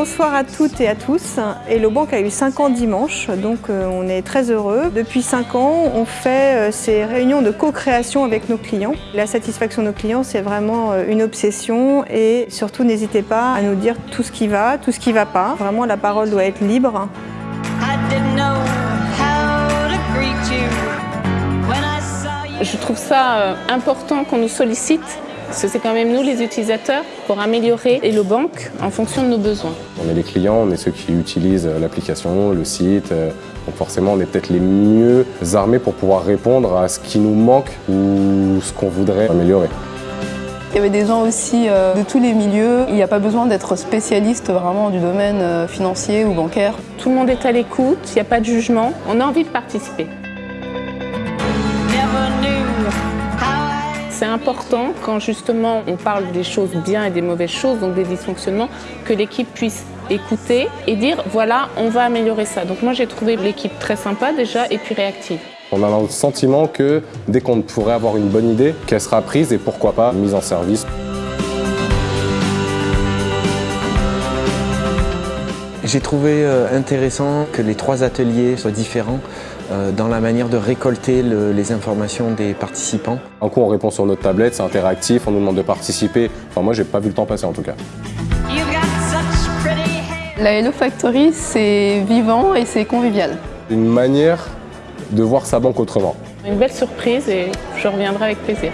Bonsoir à toutes et à tous. Hello Bank a eu 5 ans dimanche, donc euh, on est très heureux. Depuis 5 ans, on fait euh, ces réunions de co-création avec nos clients. La satisfaction de nos clients, c'est vraiment euh, une obsession et surtout n'hésitez pas à nous dire tout ce qui va, tout ce qui ne va pas. Vraiment, la parole doit être libre. I didn't know how to greet you when I saw you. Je trouve ça important qu'on nous sollicite, c'est quand même nous les utilisateurs, pour améliorer Hello Bank en fonction de nos besoins. On est les clients, on est ceux qui utilisent euh, l'application, le site. euh, Donc forcément, on est peut-être les mieux armés pour pouvoir répondre à ce qui nous manque ou ce qu'on voudrait améliorer. Il y avait des gens aussi euh, de tous les milieux. Il n'y a pas besoin d'être spécialiste vraiment du domaine financier ou bancaire. Tout le monde est à l'écoute, il n'y a pas de jugement, on a envie de participer. Never knew how I C'est important quand justement on parle des choses bien et des mauvaises choses, donc des dysfonctionnements, que l'équipe puisse écouter et dire voilà, on va améliorer ça. Donc moi j'ai trouvé l'équipe très sympa déjà et puis réactive. On a le sentiment que dès qu'on pourrait avoir une bonne idée, qu'elle sera prise et pourquoi pas mise en service. J'ai trouvé euh, intéressant que les trois ateliers soient différents dans la manière de récolter le- les informations des participants. Un coup, on répond sur notre tablette, c'est interactif, on nous demande de participer. Enfin, moi, j'ai pas vu le temps passer en tout cas. You got such pretty hair. La Hello Factory, c'est vivant et c'est convivial. Une manière de voir sa banque autrement. Une belle surprise et je reviendrai avec plaisir.